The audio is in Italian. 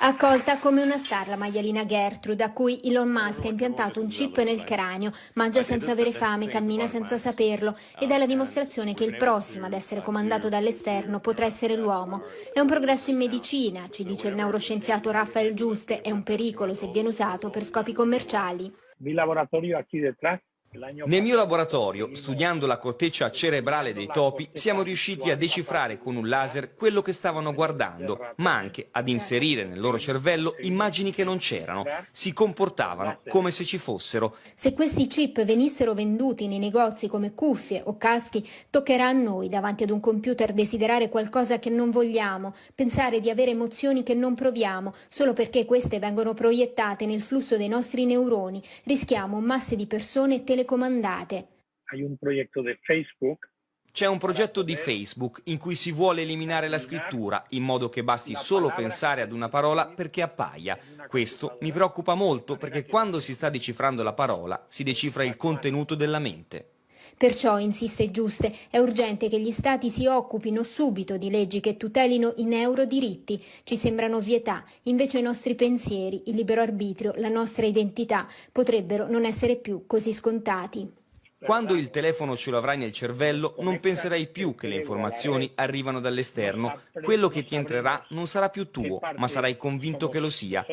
Accolta come una star la maialina Gertrude, a cui Elon Musk ha impiantato un chip nel cranio, mangia senza avere fame, cammina senza saperlo ed è la dimostrazione che il prossimo ad essere comandato dall'esterno potrà essere l'uomo. È un progresso in medicina, ci dice il neuroscienziato Rafael Giuste, è un pericolo se viene usato per scopi commerciali. Il laboratorio qui detrás nel mio laboratorio, studiando la corteccia cerebrale dei topi, siamo riusciti a decifrare con un laser quello che stavano guardando, ma anche ad inserire nel loro cervello immagini che non c'erano, si comportavano come se ci fossero. Se questi chip venissero venduti nei negozi come cuffie o caschi, toccherà a noi davanti ad un computer desiderare qualcosa che non vogliamo, pensare di avere emozioni che non proviamo, solo perché queste vengono proiettate nel flusso dei nostri neuroni. Rischiamo masse di persone telecomandate telecomandate. C'è un progetto di Facebook in cui si vuole eliminare la scrittura in modo che basti solo pensare ad una parola perché appaia. Questo mi preoccupa molto perché quando si sta decifrando la parola si decifra il contenuto della mente. Perciò, insiste Giuste, è urgente che gli Stati si occupino subito di leggi che tutelino i neurodiritti. Ci sembrano vietà, invece i nostri pensieri, il libero arbitrio, la nostra identità potrebbero non essere più così scontati. Quando il telefono ce lo avrai nel cervello non penserai più che le informazioni arrivano dall'esterno. Quello che ti entrerà non sarà più tuo, ma sarai convinto che lo sia.